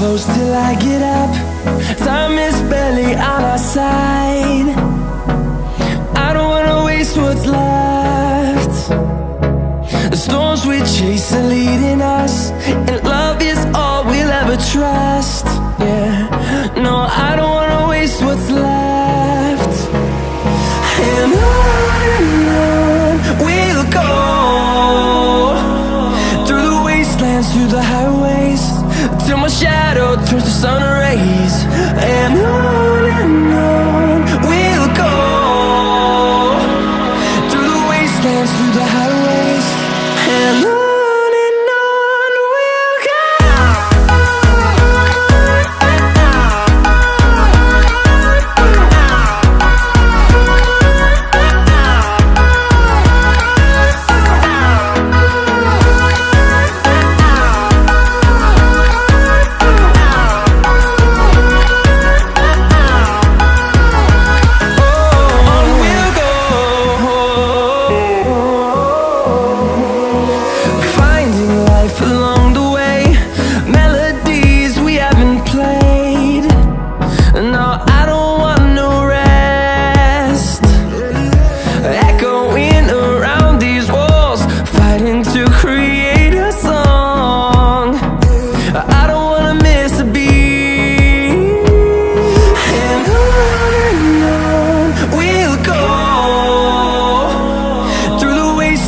close till I get up. Time is barely on our side. I don't wanna waste what's left. The storms we chase are leading us to the highways Till my shadow turns to sun rays. And I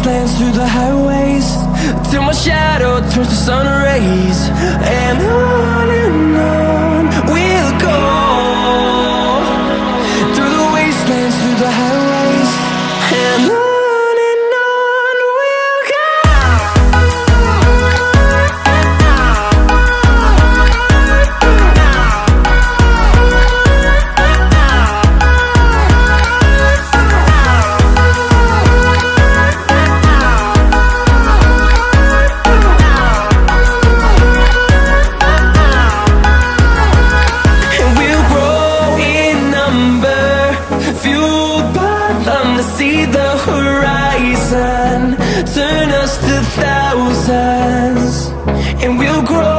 wastelands through the highways Till my shadow turns to sun rays. And on and on. see the horizon. Turn us to thousands And we'll grow.